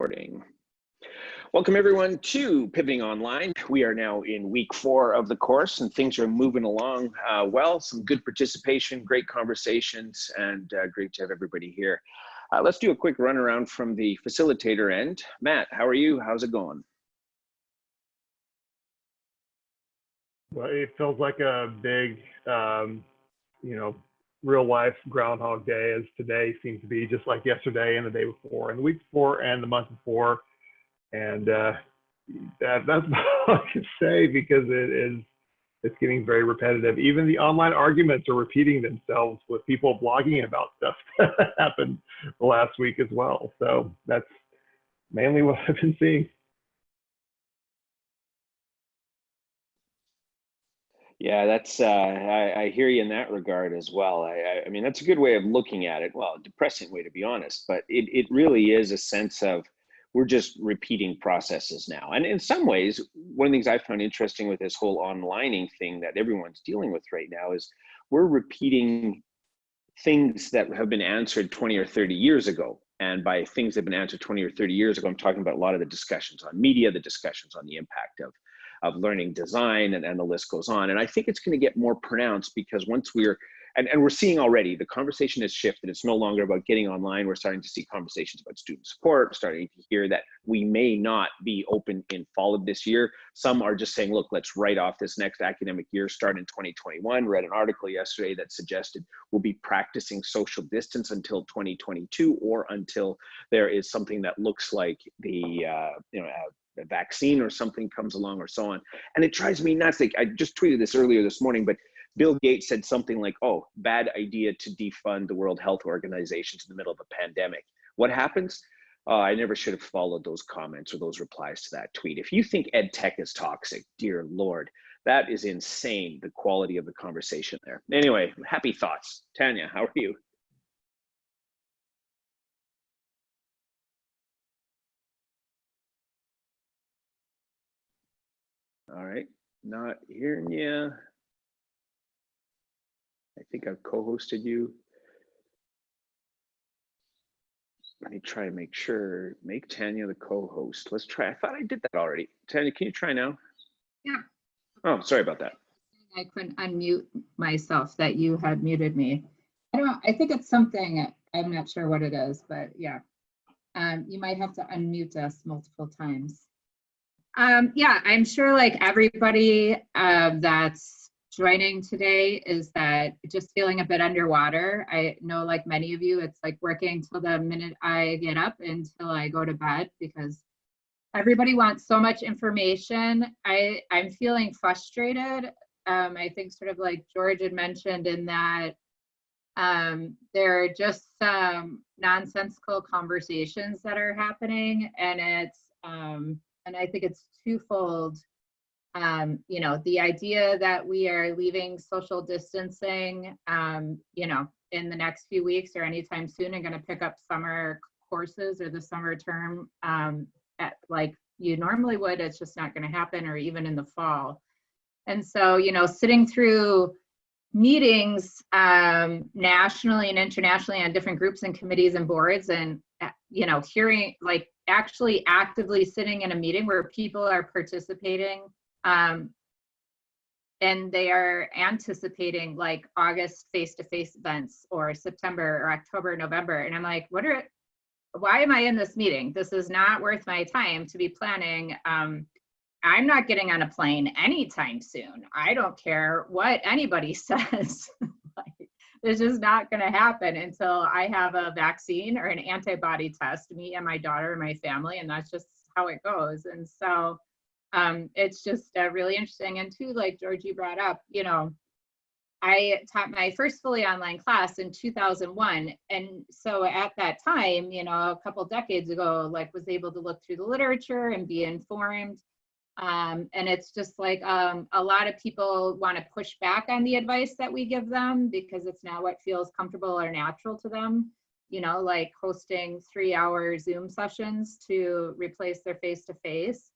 Recording. Welcome everyone to Pivoting Online. We are now in week four of the course and things are moving along uh, well. Some good participation, great conversations, and uh, great to have everybody here. Uh, let's do a quick run around from the facilitator end. Matt, how are you? How's it going? Well, it feels like a big, um, you know, real life Groundhog Day as today seems to be just like yesterday and the day before and the week before and the month before. And uh, that, that's all I can say because it is it's getting very repetitive. Even the online arguments are repeating themselves with people blogging about stuff that happened last week as well. So that's mainly what I've been seeing. Yeah, that's uh, I, I, hear you in that regard as well. I, I, mean, that's a good way of looking at it. Well, a depressing way to be honest, but it it really is a sense of we're just repeating processes now. And in some ways, one of the things I found interesting with this whole onlining thing that everyone's dealing with right now is we're repeating things that have been answered 20 or 30 years ago. And by things that have been answered 20 or 30 years ago, I'm talking about a lot of the discussions on media, the discussions on the impact of of learning design and, and the list goes on. And I think it's going to get more pronounced because once we're and, and we're seeing already the conversation has shifted. It's no longer about getting online. We're starting to see conversations about student support, starting to hear that we may not be open in fall of this year. Some are just saying, look, let's write off this next academic year, start in 2021. Read an article yesterday that suggested we'll be practicing social distance until 2022 or until there is something that looks like the, uh, you know, uh, a vaccine or something comes along or so on. And it drives me nuts. Like I just tweeted this earlier this morning, but Bill Gates said something like, oh, bad idea to defund the World Health Organization in the middle of a pandemic. What happens? Uh, I never should have followed those comments or those replies to that tweet. If you think ed tech is toxic, dear Lord, that is insane, the quality of the conversation there. Anyway, happy thoughts. Tanya, how are you? All right, not hearing you. I think I've co-hosted you. Let me try and make sure, make Tanya the co-host. Let's try, I thought I did that already. Tanya, can you try now? Yeah. Oh, sorry about that. I couldn't unmute myself that you had muted me. I don't, know. I think it's something, I'm not sure what it is, but yeah. Um, you might have to unmute us multiple times. Um, yeah, I'm sure like everybody uh, that's joining today is that just feeling a bit underwater. I know like many of you, it's like working till the minute I get up until I go to bed because everybody wants so much information. I, I'm feeling frustrated. Um, I think sort of like George had mentioned in that um, there are just some nonsensical conversations that are happening and it's, um, and I think it's twofold. Um, you know, the idea that we are leaving social distancing, um, you know, in the next few weeks or anytime soon and going to pick up summer courses or the summer term um, at like you normally would, it's just not going to happen or even in the fall. And so, you know, sitting through meetings um, nationally and internationally on different groups and committees and boards and, uh, you know, hearing like actually actively sitting in a meeting where people are participating um, and they are anticipating like August face-to-face -face events or September or October, November. And I'm like, what are, why am I in this meeting? This is not worth my time to be planning. Um, I'm not getting on a plane anytime soon. I don't care what anybody says. it's just not going to happen until I have a vaccine or an antibody test, me and my daughter and my family, and that's just how it goes. And so um, it's just uh, really interesting. And too, like Georgie brought up, you know, I taught my first fully online class in 2001. And so at that time, you know, a couple decades ago, like was able to look through the literature and be informed um, and it's just like um, a lot of people want to push back on the advice that we give them because it's not what feels comfortable or natural to them. You know, like hosting three hour Zoom sessions to replace their face to face.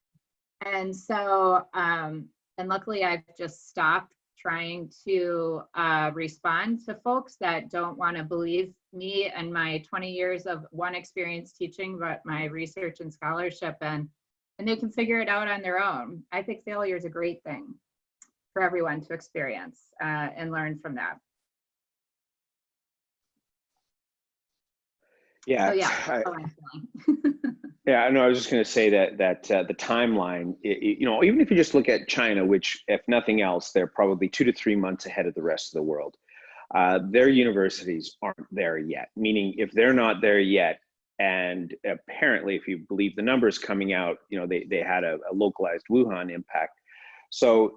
And so, um, and luckily I've just stopped trying to uh, respond to folks that don't want to believe me and my 20 years of one experience teaching, but my research and scholarship and and they can figure it out on their own. I think failure is a great thing for everyone to experience uh, and learn from that. Yeah, So yeah, I- Yeah, no, I was just going to say that that uh, the timeline, i- i- you know, even if you just look at China, which, if nothing else, they're probably two to three months ahead of the rest of the world. Uh, their universities aren't there yet. Meaning, if they're not there yet, and apparently, if you believe the numbers coming out, you know, they they had a, a localized Wuhan impact. So,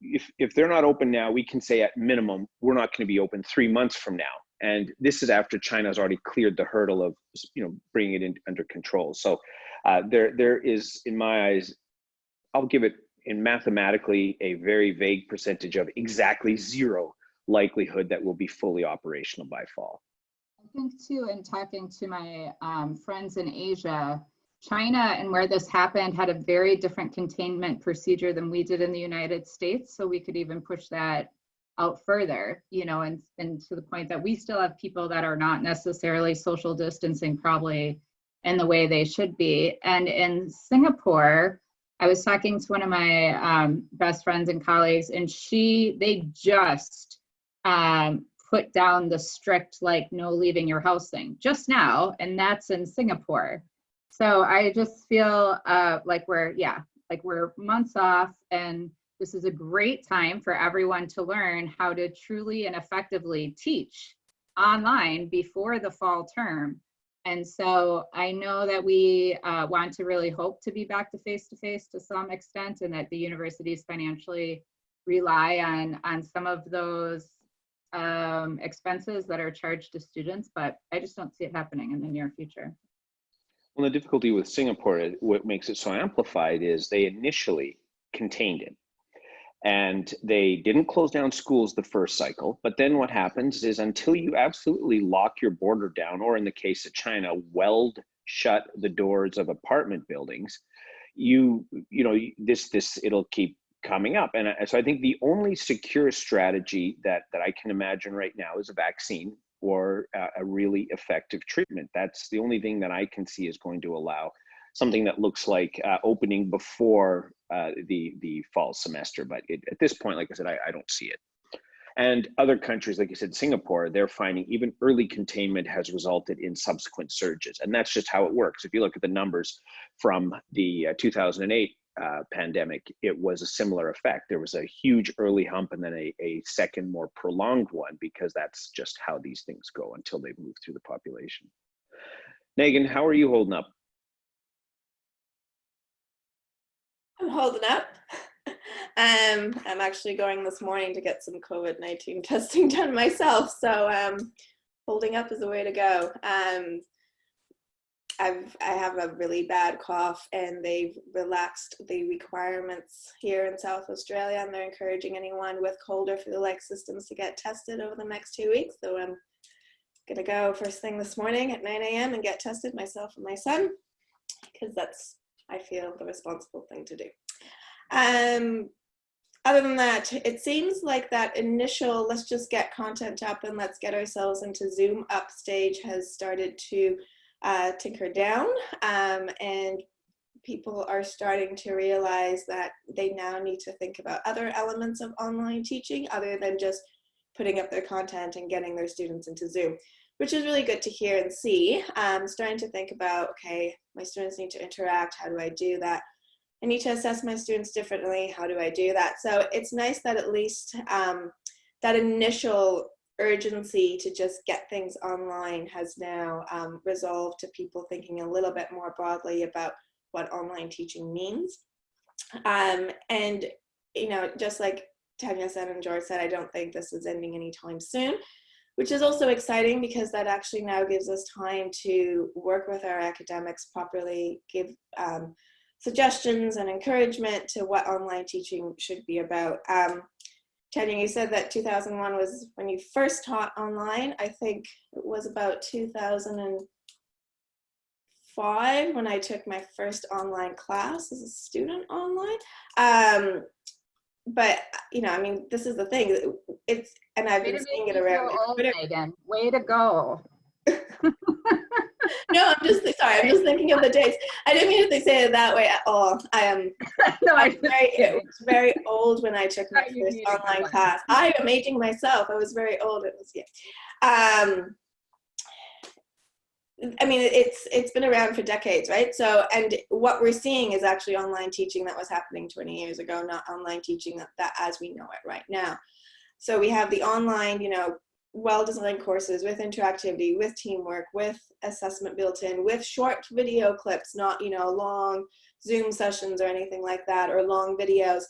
if if they're not open now, we can say at minimum we're not going to be open three months from now and this is after China's already cleared the hurdle of you know bringing it in under control. So uh, there there is, in my eyes, I'll give it in mathematically a very vague percentage of exactly zero likelihood that will be fully operational by fall. I think too, in talking to my um, friends in Asia, China and where this happened had a very different containment procedure than we did in the United States. So we could even push that out further, you know, and, and to the point that we still have people that are not necessarily social distancing probably in the way they should be. And in Singapore, I was talking to one of my um, best friends and colleagues, and she, they just um, put down the strict, like, no leaving your house thing just now, and that's in Singapore. So I just feel uh, like we're, yeah, like we're months off, and this is a great time for everyone to learn how to truly and effectively teach online before the fall term. And so I know that we uh, want to really hope to be back to face to face to some extent and that the universities financially rely on, on some of those um, expenses that are charged to students, but I just don't see it happening in the near future. Well, the difficulty with Singapore, what makes it so amplified is they initially contained it. And they didn't close down schools the first cycle. But then what happens is until you absolutely lock your border down, or in the case of China, weld shut the doors of apartment buildings, you, you know, this, this, it'll keep coming up. And so I think the only secure strategy that, that I can imagine right now is a vaccine or a, really effective treatment. That's the only thing that I can see is going to allow something that looks like uh, opening before uh, the the fall semester. But it, at this point, like I said, I, I don't see it. And other countries, like you said, Singapore, they're finding even early containment has resulted in subsequent surges, and that's just how it works. If you look at the numbers from the uh, 2008 uh, pandemic, it was a similar effect. There was a huge early hump and then a, a second, more prolonged one, because that's just how these things go until they've moved through the population. Megan, how are you holding up? I'm holding up. um, I'm actually going this morning to get some COVID-19 testing done myself. So um, holding up is the way to go. Um, I've, I have a really bad cough and they've relaxed the requirements here in South Australia and they're encouraging anyone with cold or flu-like systems to get tested over the next two weeks. So I'm gonna go first thing this morning at 9 a.m. and get tested myself and my son because that's I feel the responsible thing to do. Um, other than that, it seems like that initial let's just get content up and let's get ourselves into Zoom up stage has started to uh, tinker down um, and people are starting to realize that they now need to think about other elements of online teaching other than just putting up their content and getting their students into Zoom which is really good to hear and see. Um, starting to think about, okay, my students need to interact. How do I do that? I need to assess my students differently. How do I do that? So it's nice that at least um, that initial urgency to just get things online has now um, resolved to people thinking a little bit more broadly about what online teaching means. Um, and, you know, just like Tanya said and George said, I don't think this is ending anytime soon which is also exciting because that actually now gives us time to work with our academics properly, give um, suggestions and encouragement to what online teaching should be about. Um, Tanya, you said that 2001 was when you first taught online. I think it was about 2005 when I took my first online class as a student online. Um, but you know, I mean, this is the thing. It's and I've Way been seeing it around. Megan. Way to go. No, I'm just sorry. I'm just thinking of the days. I didn't mean to say it that way at all. I am No, I I'm very, it was very old when I took my first online class. I am aging myself. I was very old. It was yeah. Um, I mean, it's it's been around for decades, right? So, and what we're seeing is actually online teaching that was happening 20 years ago, not online teaching that, that as we know it right now. So we have the online, you know, well-designed courses with interactivity, with teamwork, with assessment built in, with short video clips, not you know long Zoom sessions or anything like that, or long videos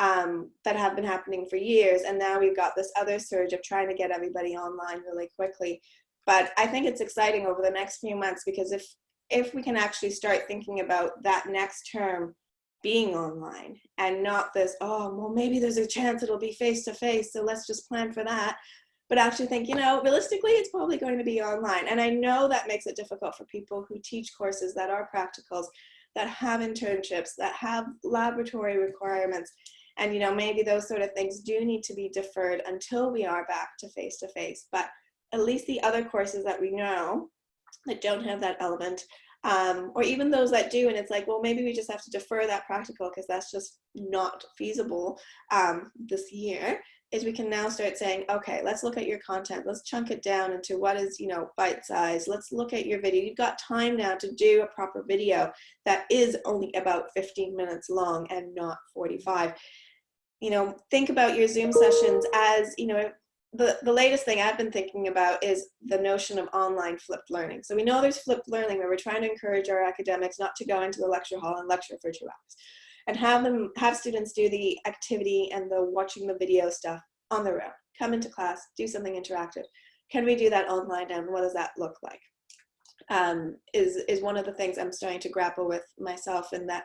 um, that have been happening for years. And now we've got this other surge of trying to get everybody online really quickly. But I think it's exciting over the next few months because if if we can actually start thinking about that next term being online and not this, oh, well, maybe there's a chance it'll be face to face, so let's just plan for that. But actually think, you know, realistically, it's probably going to be online. And I know that makes it difficult for people who teach courses that are practicals, that have internships, that have laboratory requirements. And, you know, maybe those sort of things do need to be deferred until we are back to face to face. But at least the other courses that we know that don't have that element, um, or even those that do, and it's like, well, maybe we just have to defer that practical because that's just not feasible um, this year. Is we can now start saying, okay, let's look at your content. Let's chunk it down into what is, you know, bite size. Let's look at your video. You've got time now to do a proper video that is only about 15 minutes long and not 45. You know, think about your Zoom sessions as, you know, the, the latest thing I've been thinking about is the notion of online flipped learning. So we know there's flipped learning where we're trying to encourage our academics not to go into the lecture hall and lecture for two hours and have them have students do the activity and the watching the video stuff on their own. Come into class, do something interactive. Can we do that online and what does that look like? Um, is, is one of the things I'm starting to grapple with myself in that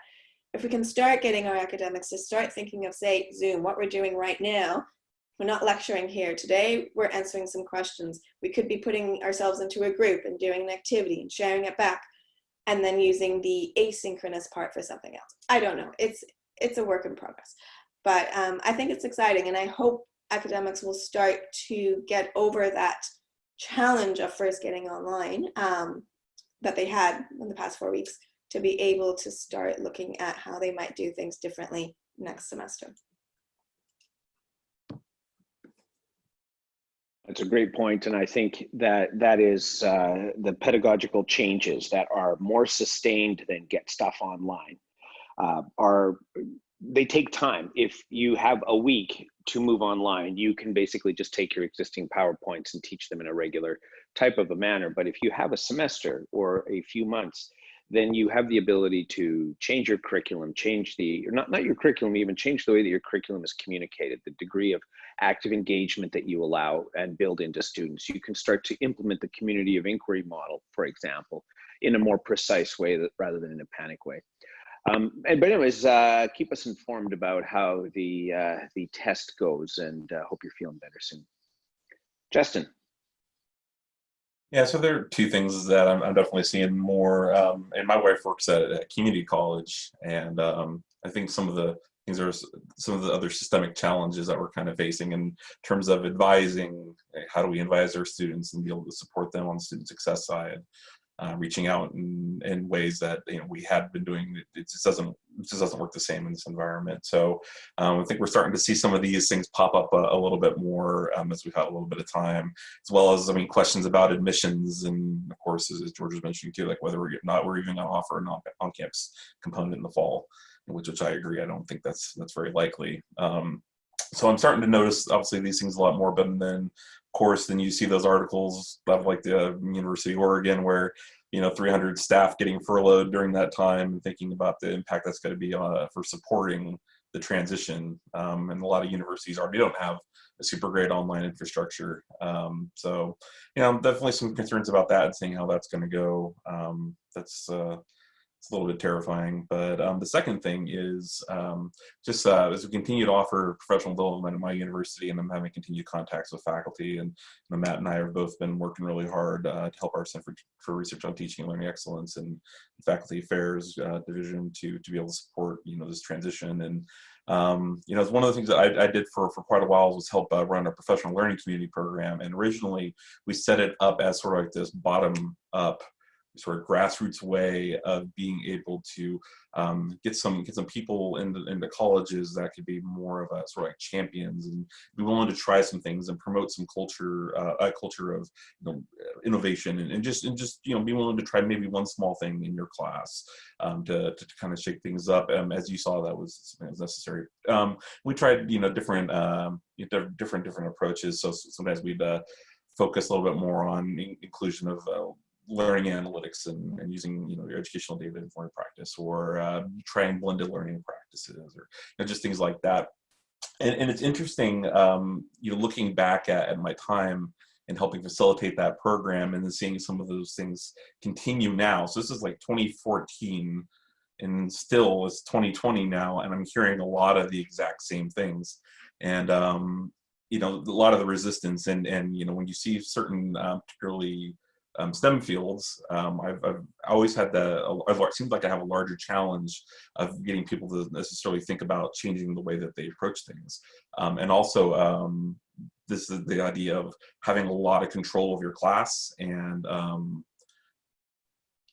if we can start getting our academics to start thinking of say Zoom, what we're doing right now, we're not lecturing here. Today, we're answering some questions. We could be putting ourselves into a group and doing an activity and sharing it back and then using the asynchronous part for something else. I don't know. It's, it's a work in progress. But um, I think it's exciting and I hope academics will start to get over that challenge of first getting online um, that they had in the past four weeks to be able to start looking at how they might do things differently next semester. That's a great point, and I think that that is uh, the pedagogical changes that are more sustained than get stuff online. Uh, are they take time. If you have a week to move online, you can basically just take your existing PowerPoints and teach them in a regular type of a manner. But if you have a semester or a few months, then you have the ability to change your curriculum, change the, or not, not your curriculum, even change the way that your curriculum is communicated, the degree of active engagement that you allow and build into students. You can start to implement the community of inquiry model, for example, in a more precise way that, rather than in a panic way. Um, and, but anyways, uh, keep us informed about how the, uh, the test goes and uh, hope you're feeling better soon. Justin. Yeah, so there are two things that I'm, I'm definitely seeing more. Um, and my wife works at community college, and um, I think some of the things are some of the other systemic challenges that we're kind of facing in terms of advising. How do we advise our students and be able to support them on the student success side? Uh, reaching out in, in ways that you know we had been doing. It just doesn't it just doesn't work the same in this environment. So um, I think we're starting to see some of these things pop up a, a little bit more um, as we've had a little bit of time, as well as I mean questions about admissions and of course as George was mentioning too, like whether we're not we're even going to offer an on-campus component in the fall, which which I agree. I don't think that's that's very likely. Um, so I'm starting to notice obviously these things a lot more, but then of course, then you see those articles of like the University of Oregon where you know 300 staff getting furloughed during that time and thinking about the impact that's going to be uh, for supporting the transition. Um, and a lot of universities already don't have a super great online infrastructure. Um, so, you know, definitely some concerns about that and seeing how that's going to go. Um, that's uh, it's a little bit terrifying. But um, the second thing is um, just uh, as we continue to offer professional development at my university, and I'm having continued contacts with faculty, and Matt and I have both been working really hard uh, to help our Center for, for Research on Teaching and Learning Excellence and Faculty Affairs uh, Division to to be able to support you know this transition. And um, you know, it's one of the things that I, I, did for for quite a while was help uh, run a professional learning community program. And originally, we set it up as sort of like this bottom up sort of grassroots way of being able to um, get some get some people into into colleges that could be more of a sort of like champions and be willing to try some things and promote some culture uh, a culture of you know innovation and, and just and just you know be willing to try maybe one small thing in your class um, to, to, to kind of shake things up. Um, as you saw that was, was necessary. Um, we tried you know different um, different different approaches. So sometimes we'd uh, focus a little bit more on inclusion of uh, learning analytics and, and, using you know your educational data informed practice or uh, trying blended learning practices or you know, just things like that. And, and it's interesting um, you know looking back at, at my time and helping facilitate that program and then seeing some of those things continue now. So this is like 2014 and still it's 2020 now and i'm hearing a lot of the exact same things. And um, you know a lot of the resistance and and you know when you see certain um, particularly um, STEM fields, um, I've, I've, always had the, it seems like I have a larger challenge of getting people to necessarily think about changing the way that they approach things. Um, and also, um, this is the idea of having a lot of control of your class and um,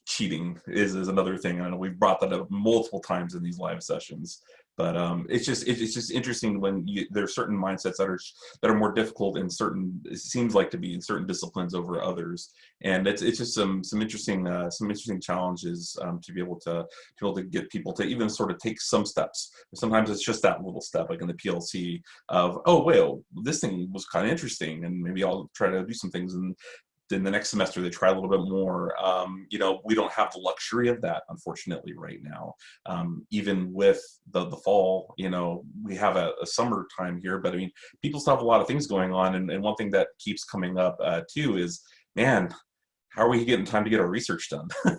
cheating is, is another thing. I know we've brought that up multiple times in these live sessions but um, it's just it's just interesting when you, there are certain mindsets that are that are more difficult in certain it seems like to be in certain disciplines over others. And it's it's just some some interesting uh, some interesting challenges um, to be able to to be able to get people to even sort of take some steps. Sometimes it's just that little step like in the PLC of oh well this thing was kind of interesting and maybe I'll try to do some things and then the next semester they try a little bit more. Um, you know, we don't have the luxury of that, unfortunately, right now. Um, even with the, the fall, you know, we have a, a summer time here, but I mean, people still have a lot of things going on. And, and one thing that keeps coming up uh, too is, man, how are we getting time to get our research done?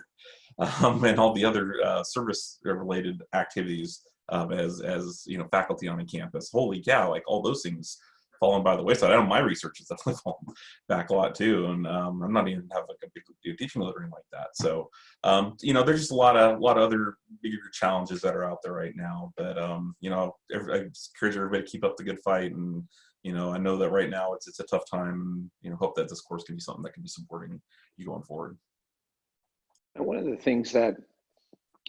um, and all the other uh, service related activities um, as, as, you know, faculty on a campus. Holy cow, like all those things fallen by the wayside. I know my research has definitely fallen back a lot too, and um, I'm not even have like a big teaching anything like that. So, um, you know, there's just a lot of a lot of other bigger challenges that are out there right now. But um, you know, I encourage everybody to keep up the good fight, and you know, I know that right now it's it's a tough time. You know, hope that this course can be something that can be supporting you going forward. And one of the things that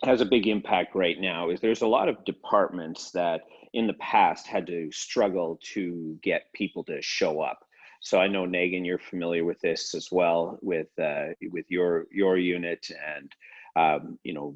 has a big impact right now is there's a lot of departments that in the past had to struggle to get people to show up. So I know Megan, you're familiar with this as well with uh, with your your unit and um, you know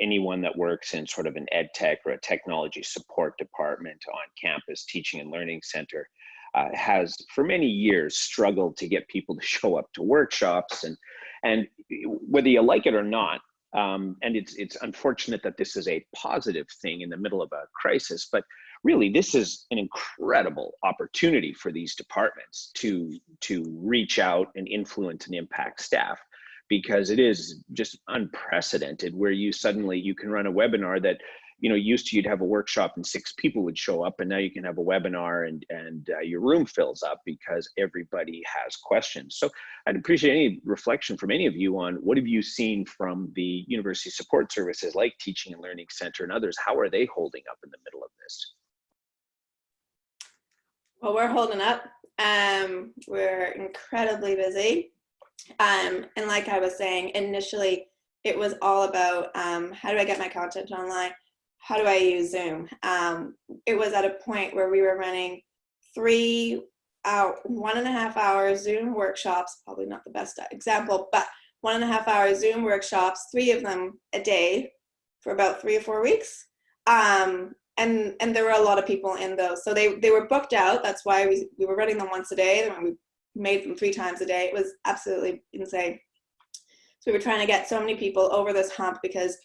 anyone that works in sort of an ed tech or a technology support department on campus teaching and learning center uh, has for many years struggled to get people to show up to workshops and and whether you like it or not um, and it's it's unfortunate that this is a positive thing in the middle of a crisis, but really this is an incredible opportunity for these departments to to reach out and influence and impact staff because it is just unprecedented where you suddenly you can run a webinar that you know, used to you'd have a workshop and six people would show up, and now you can have a webinar and and uh, your room fills up because everybody has questions. So I'd appreciate any reflection from any of you on what have you seen from the university support services like Teaching and Learning Center and others. How are they holding up in the middle of this? Well, we're holding up. Um, we're incredibly busy. Um, and like I was saying, initially, it was all about um, how do I get my content online? How do I use Zoom? Um, it was at a point where we were running three out one and a half hour Zoom workshops, probably not the best example, but one and a half hour Zoom workshops, three of them a day for about three or four weeks. Um, and, and there were a lot of people in those. So they, they were booked out. That's why we, we were running them once a day. And we made them three times a day. It was absolutely insane. So we were trying to get so many people over this hump because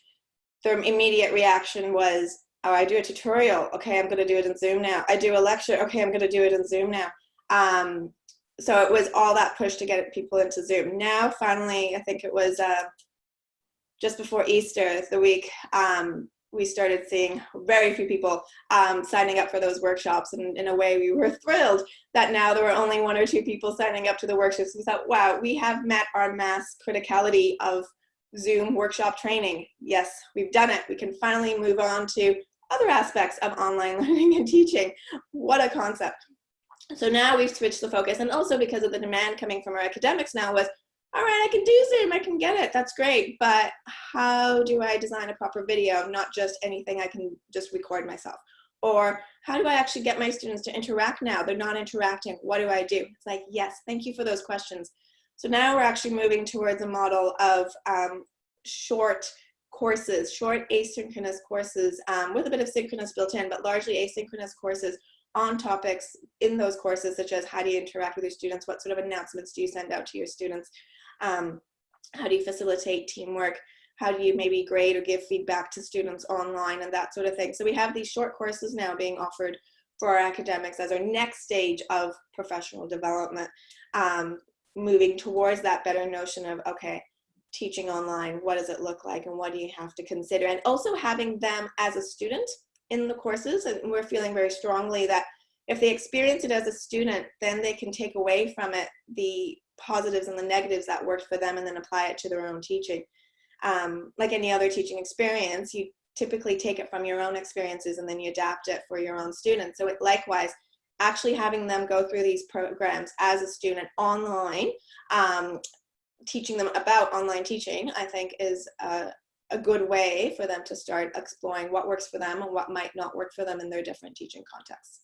their immediate reaction was, oh, I do a tutorial. Okay, I'm going to do it in Zoom now. I do a lecture. Okay, I'm going to do it in Zoom now. Um, so it was all that push to get people into Zoom. Now, finally, I think it was uh, just before Easter, the week um, we started seeing very few people um, signing up for those workshops. And in a way, we were thrilled that now there were only one or two people signing up to the workshops. We thought, wow, we have met our mass criticality of Zoom workshop training. Yes, we've done it. We can finally move on to other aspects of online learning and teaching. What a concept. So now we've switched the focus and also because of the demand coming from our academics now was, all right, I can do Zoom, I can get it, that's great, but how do I design a proper video, not just anything I can just record myself? Or how do I actually get my students to interact now? They're not interacting, what do I do? It's like, yes, thank you for those questions. So now we're actually moving towards a model of um, short courses, short asynchronous courses um, with a bit of synchronous built in, but largely asynchronous courses on topics in those courses, such as how do you interact with your students? What sort of announcements do you send out to your students? Um, how do you facilitate teamwork? How do you maybe grade or give feedback to students online and that sort of thing? So we have these short courses now being offered for our academics as our next stage of professional development, um, moving towards that better notion of, okay, teaching online, what does it look like and what do you have to consider? And also having them as a student in the courses and we're feeling very strongly that if they experience it as a student, then they can take away from it the positives and the negatives that worked for them and then apply it to their own teaching. Um, like any other teaching experience, you typically take it from your own experiences and then you adapt it for your own students. So it, likewise, actually having them go through these programs as a student online, um, teaching them about online teaching, I think is a, a good way for them to start exploring what works for them and what might not work for them in their different teaching contexts.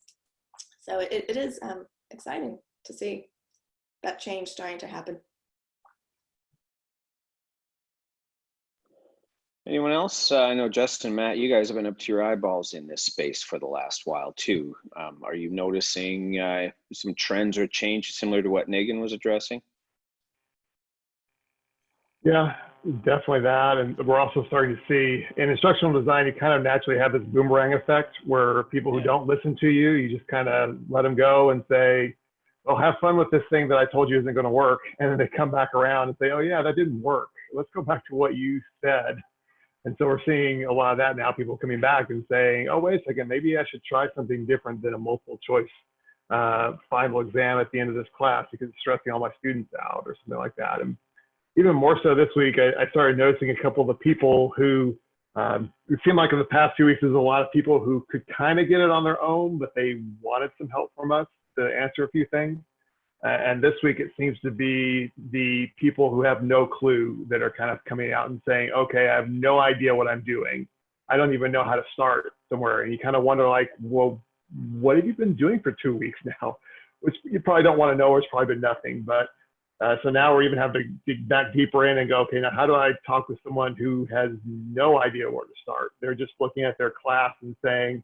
So it, it is um, exciting to see that change starting to happen. Anyone else? Uh, I know Justin, Matt, you guys have been up to your eyeballs in this space for the last while too. Um, are you noticing uh, some trends or change similar to what Megan was addressing? Yeah, definitely that. And we're also starting to see in instructional design, you kind of naturally have this boomerang effect where people who Yeah. don't listen to you, you just kind of let them go and say, oh, have fun with this thing that I told you isn't going to work. And then they come back around and say, oh, yeah, that didn't work. Let's go back to what you said. And so we're seeing a lot of that now, people coming back and saying, oh, wait a second, maybe I should try something different than a multiple choice uh, final exam at the end of this class because it's stressing all my students out or something like that. And even more so this week, I, I started noticing a couple of the people who um, it seemed like in the past few weeks, there's a lot of people who could kind of get it on their own, but they wanted some help from us to answer a few things. And this week, it seems to be the people who have no clue that are kind of coming out and saying, okay, I have no idea what I'm doing. I don't even know how to start somewhere. And you kind of wonder, like, well, what have you been doing for two weeks now? Which you probably don't want to know, or it's probably been nothing. But uh, so now we're even having to dig back deeper in and go, okay, now how do I talk with someone who has no idea where to start? They're just looking at their class and saying,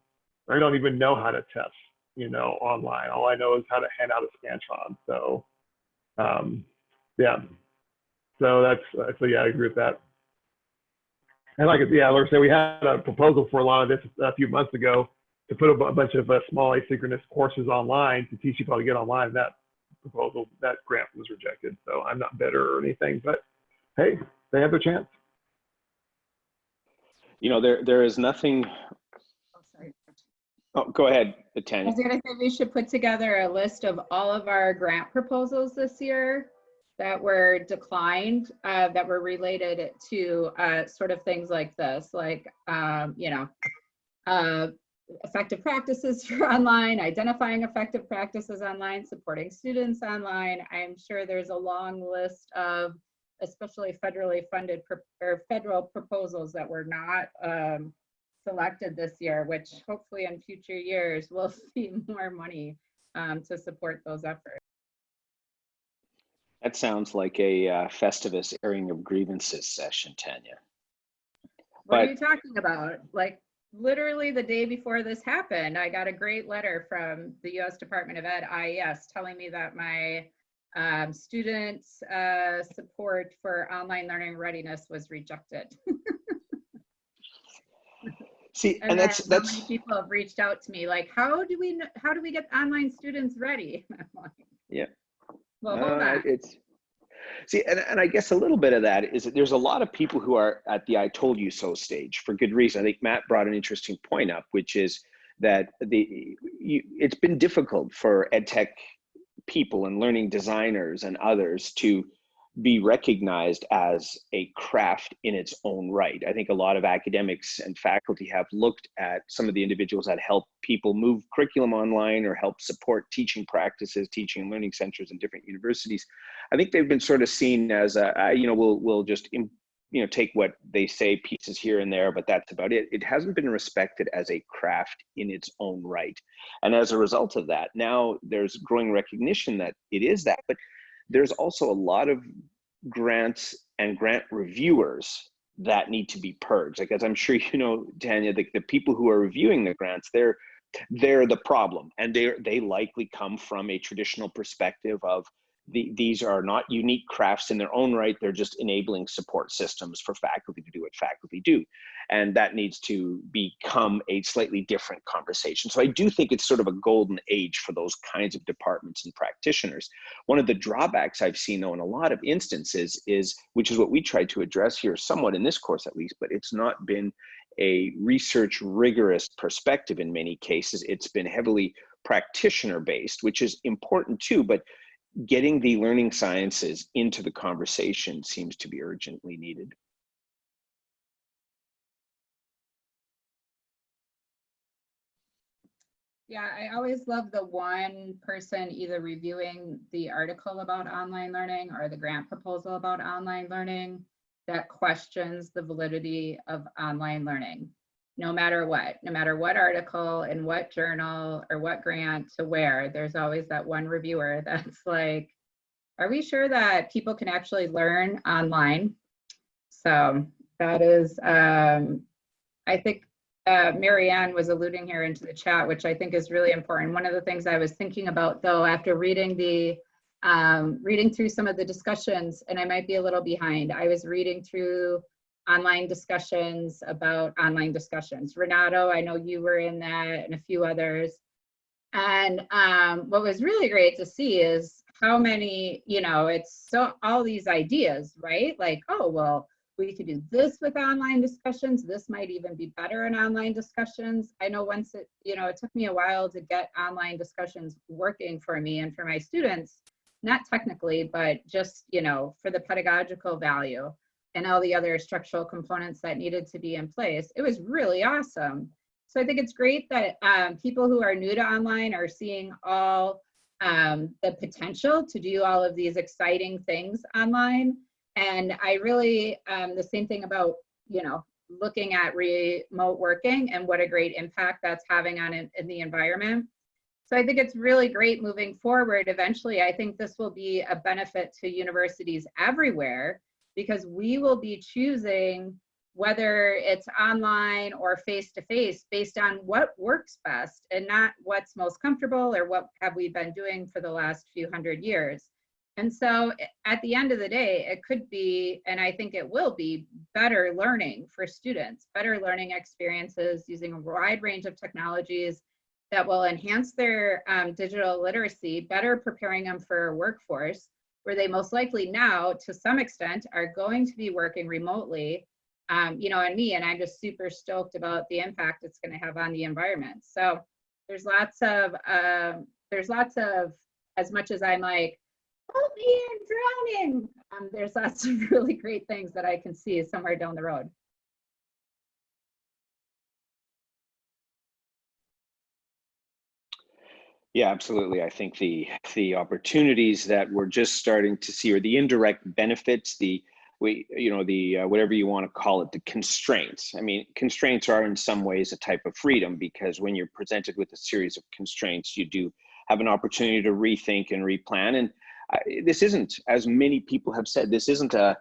I don't even know how to test, you know, online. All I know is how to hand out a Scantron. So, um, yeah. So that's, uh, so yeah, I agree with that. And like, yeah, like I said, we had a proposal for a lot of this a few months ago to put a bu- bunch of uh, small asynchronous courses online to teach people how to get online. That proposal, that grant was rejected. So I'm not bitter or anything, but hey, they have their chance. You know, there there is nothing. Oh, go ahead, I Tanya. was gonna say we should put together a list of all of our grant proposals this year that were declined, uh, that were related to, uh, sort of things like this, like, um, you know, uh, effective practices for online, identifying effective practices online, supporting students online. I'm sure there's a long list of especially federally funded or federal proposals that were not, um, selected this year, which hopefully in future years we'll see more money um, to support those efforts. That sounds like a uh, Festivus airing of grievances session, Tanya. What are you talking about? Like literally the day before this happened, I got a great letter from the US Department of Ed, IES, telling me that my um, student uh, support for online learning readiness was rejected. See, And and that's so many that's people have reached out to me like, how do we, how do we get online students ready? Like, Yeah. Well, hold uh, on. it's See, and, and I guess a little bit of that is that there's a lot of people who are at the I told you so stage for good reason. I think Matt brought an interesting point up, which is that the you, it's been difficult for ed tech people and learning designers and others to be recognized as a craft in its own right. I think a lot of academics and faculty have looked at some of the individuals that help people move curriculum online or help support teaching practices, teaching and learning centers in different universities. I think they've been sort of seen as, a, uh, you know, we'll, we'll just, you know, take what they say pieces here and there, but that's about it. It hasn't been respected as a craft in its own right. And as a result of that, now there's growing recognition that it is that, but there's also a lot of grants and grant reviewers that need to be purged. Like as I'm sure you know, Tanya, the, the people who are reviewing the grants, they're they're the problem, and they they likely come from a traditional perspective of the, these are not unique crafts in their own right. They're just enabling support systems for faculty to do what faculty do. And that needs to become a slightly different conversation. So I do think it's sort of a golden age for those kinds of departments and practitioners. One of the drawbacks I've seen though in a lot of instances is, which is what we tried to address here somewhat in this course at least, but it's not been a research rigorous perspective in many cases. It's been heavily practitioner based, which is important too, but getting the learning sciences into the conversation seems to be urgently needed. Yeah, I always love the one person either reviewing the article about online learning or the grant proposal about online learning that questions the validity of online learning no matter what, no matter what article and what journal or what grant to where, there's always that one reviewer that's like, are we sure that people can actually learn online? So that is, um, I think uh, Marianne was alluding here into the chat, which I think is really important. One of the things I was thinking about though, after reading the, um, reading through some of the discussions, and I might be a little behind, I was reading through online discussions about online discussions. Renato, I know you were in that and a few others. And um, what was really great to see is how many, you know, it's so all these ideas, right? Like, oh, well, we could do this with online discussions. This might even be better in online discussions. I know once it, you know, it took me a while to get online discussions working for me and for my students, not technically, but just, you know, for the pedagogical value and all the other structural components that needed to be in place. It was really awesome. So I think it's great that um, people who are new to online are seeing all um, the potential to do all of these exciting things online. And I really, um, the same thing about, you know, looking at remote working and what a great impact that's having on in, in the environment. So I think it's really great moving forward. Eventually, I think this will be a benefit to universities everywhere because we will be choosing whether it's online or face to face based on what works best and not what's most comfortable or what have we been doing for the last few hundred years. And so at the end of the day, it could be, and I think it will be, better learning for students, better learning experiences using a wide range of technologies that will enhance their um, digital literacy, better preparing them for a workforce, where they most likely now, to some extent, are going to be working remotely, um, you know, and me, and I'm just super stoked about the impact it's going to have on the environment. So there's lots of, um, there's lots of, as much as I'm like, help me, I'm drowning. Um, there's lots of really great things that I can see somewhere down the road. Yeah, absolutely. I think the the opportunities that we're just starting to see, or the indirect benefits, the we you know the uh, whatever you want to call it, the constraints. I mean, constraints are in some ways a type of freedom because when you're presented with a series of constraints, you do have an opportunity to rethink and replan. And this isn't, as many people have said, this isn't a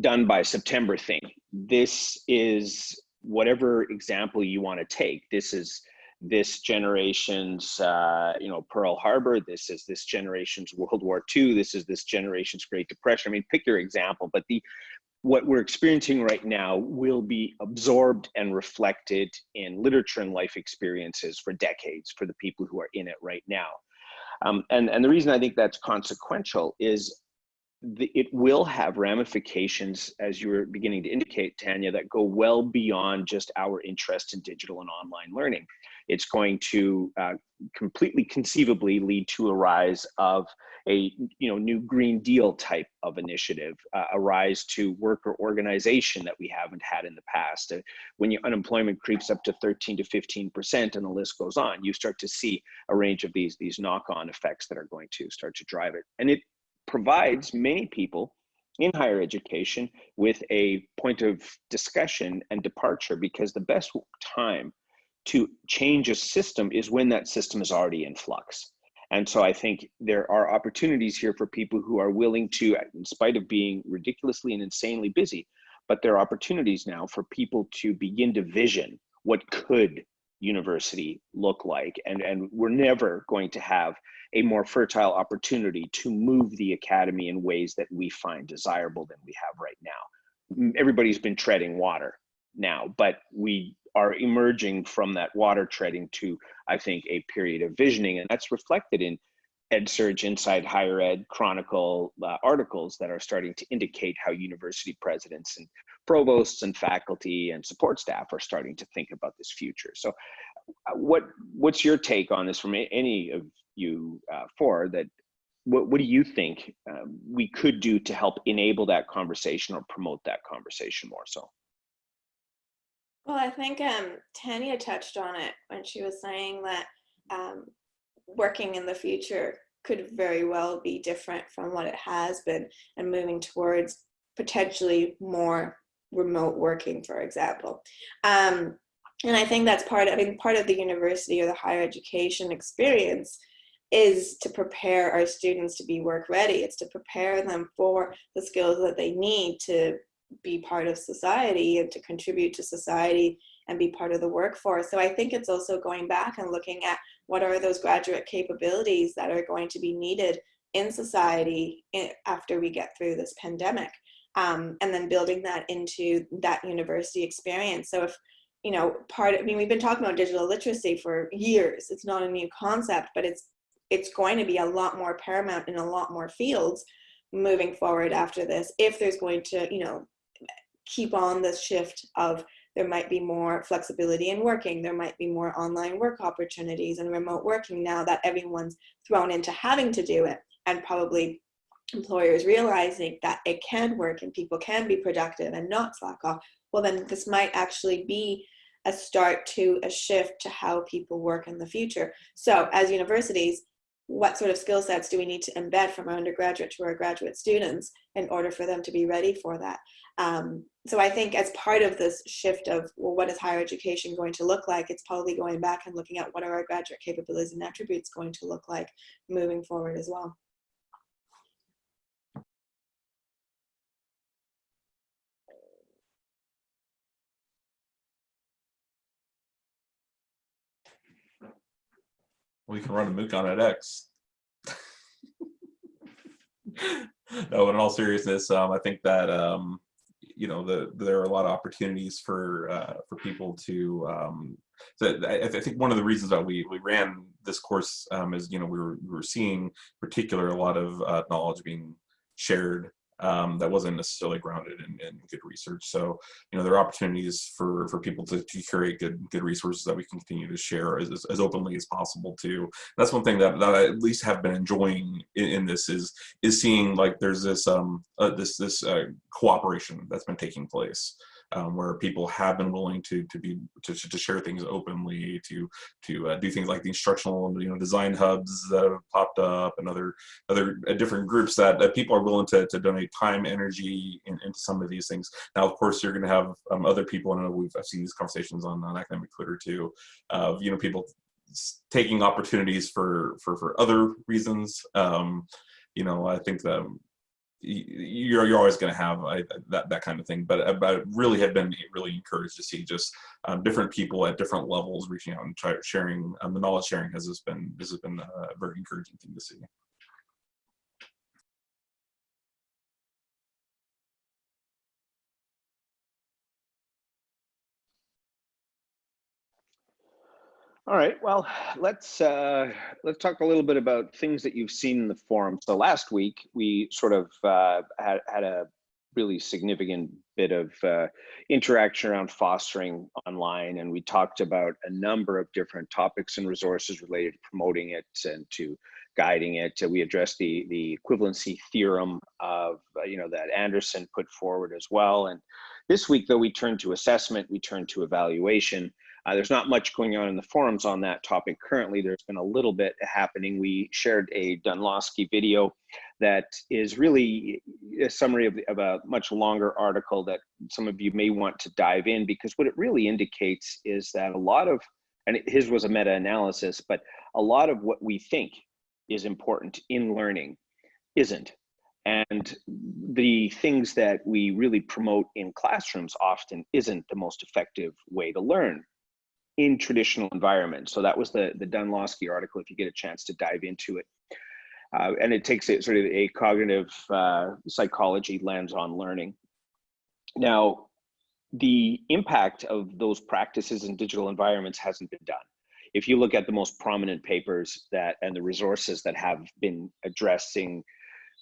done by September thing. This is whatever example you want to take. This is this generation's uh, you know Pearl Harbor. This is this generation's World War II. This is this generation's Great Depression. I mean, pick your example, but the what we're experiencing right now will be absorbed and reflected in literature and life experiences for decades for the people who are in it right now. Um, and, and the reason I think that's consequential is the, it will have ramifications, as you were beginning to indicate, Tanya, that go well beyond just our interest in digital and online learning. It's going to uh, completely conceivably lead to a rise of a you know new Green Deal type of initiative, uh, a rise to worker organization that we haven't had in the past. Uh, when your unemployment creeps up to 13 to 15 percent, and the list goes on, you start to see a range of these these knock-on effects that are going to start to drive it, and it provides many people in higher education with a point of discussion and departure because the best time to change a system is when that system is already in flux. And so I think there are opportunities here for people who are willing to, in spite of being ridiculously and insanely busy, but there are opportunities now for people to begin to vision what could university look like. And, and we're never going to have a more fertile opportunity to move the academy in ways that we find desirable than we have right now. Everybody's been treading water now, but we are emerging from that water treading to, I think, a period of visioning. And that's reflected in EdSurge Inside Higher Ed Chronicle uh, articles that are starting to indicate how university presidents and provosts and faculty and support staff are starting to think about this future. So uh, what what's your take on this from any of you uh, for that what, what do you think um, we could do to help enable that conversation or promote that conversation more so Well, I think um, Tanya touched on it when she was saying that um, working in the future could very well be different from what it has been and moving towards potentially more remote working, for example. Um, and I think that's part of, I mean, part of the university or the higher education experience is to prepare our students to be work ready. It's to prepare them for the skills that they need to be part of society and to contribute to society and be part of the workforce. So I think it's also going back and looking at what are those graduate capabilities that are going to be needed in society after we get through this pandemic. Um, and then building that into that university experience. So if, you know, part, I mean, we've been talking about digital literacy for years. It's not a new concept, but it's, it's going to be a lot more paramount in a lot more fields moving forward after this, if there's going to, you know, keep on the shift of there might be more flexibility in working, there might be more online work opportunities and remote working now that everyone's thrown into having to do it and probably employers realizing that it can work and people can be productive and not slack off, well then this might actually be a start to a shift to how people work in the future. So as universities, what sort of skill sets do we need to embed from our undergraduate to our graduate students in order for them to be ready for that? Um, so I think as part of this shift of, well, what is higher education going to look like? It's probably going back and looking at what are our graduate capabilities and attributes going to look like moving forward as well. We can run a MOOC on edX. no, in all seriousness, um, I think that um, you know the, there are a lot of opportunities for uh, for people to. Um, so I, I, think one of the reasons that we we ran this course um, is you know we were we were seeing particular a lot of uh, knowledge being shared um, that wasn't necessarily grounded in, in, good research. So, you know, there are opportunities for, for people to, to curate good good resources that we can continue to share as, as, as openly as possible too. That's one thing that, that I at least have been enjoying in, in this is is seeing like there's this um uh, this this uh, cooperation that's been taking place um, where people have been willing to to be to, to share things openly, to to uh, do things like the instructional you know design hubs that have popped up and other other uh, different groups that, that people are willing to, to donate time, energy in, into some of these things. Now, of course, you're going to have um, other people. I know we've I've seen these conversations on, on academic Twitter too, of you know people taking opportunities for for for other reasons. Um, you know, I think that you're you're always going to have uh, that that kind of thing. But but really have been really encouraged to see just um, different people at different levels reaching out and try sharing. Um, the knowledge sharing has been this has been a very encouraging thing to see. All right, well, let's uh, let's talk a little bit about things that you've seen in the forum. So last week we sort of uh, had had a really significant bit of uh, interaction around fostering online, and we talked about a number of different topics and resources related to promoting it and to guiding it. We addressed the the equivalency theorem of uh, you know that Anderson put forward as well. And this week, though, we turned to assessment, we turned to evaluation. Uh, there's not much going on in the forums on that topic currently. There's been a little bit happening. We shared a Dunlosky video that is really a summary of, of a much longer article that some of you may want to dive in because what it really indicates is that a lot of, and his was a meta-analysis, but a lot of what we think is important in learning isn't. And the things that we really promote in classrooms often isn't the most effective way to learn in traditional environments. So that was the, the Dunlosky article, if you get a chance to dive into it. Uh, and it takes it sort of a cognitive uh, psychology lens on learning. Now, the impact of those practices in digital environments hasn't been done. If you look at the most prominent papers that and the resources that have been addressing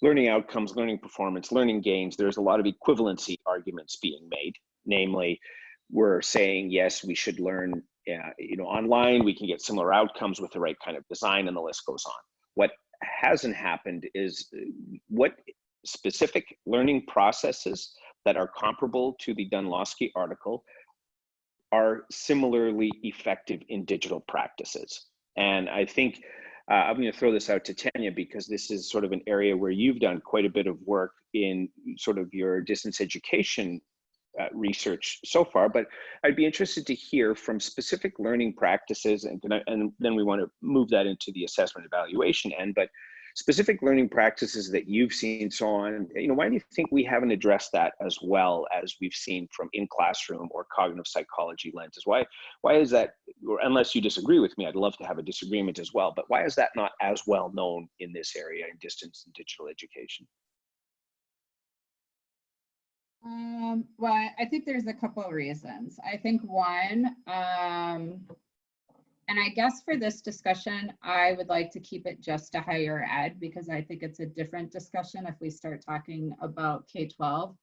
learning outcomes, learning performance, learning gains, there's a lot of equivalency arguments being made. Namely, we're saying, yes, we should learn uh, you know, online, we can get similar outcomes with the right kind of design and the list goes on. What hasn't happened is uh, what specific learning processes that are comparable to the Dunlosky article are similarly effective in digital practices. And I think uh, I'm going to throw this out to Tanya because this is sort of an area where you've done quite a bit of work in sort of your distance education uh, research so far, but I'd be interested to hear from specific learning practices, and, and then we want to move that into the assessment evaluation end, but specific learning practices that you've seen so on, you know, why do you think we haven't addressed that as well as we've seen from in classroom or cognitive psychology lenses? Why, why is that, or unless you disagree with me, I'd love to have a disagreement as well, but why is that not as well known in this area in distance and digital education? Um, well, I think there's a couple of reasons. I think one, um, and I guess for this discussion, I would like to keep it just to higher ed because I think it's a different discussion if we start talking about K-12.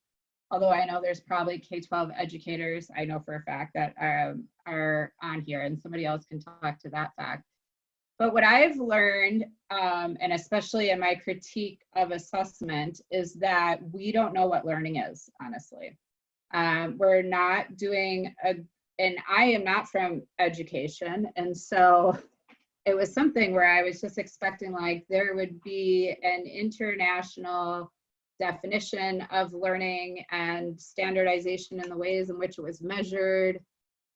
Although I know there's probably K-12 educators, I know for a fact that um, are on here and somebody else can talk to that fact. But what I've learned, um, and especially in my critique of assessment, is that we don't know what learning is, honestly. Um, we're not doing a, and I am not from education. And so it was something where I was just expecting like there would be an international definition of learning and standardization in the ways in which it was measured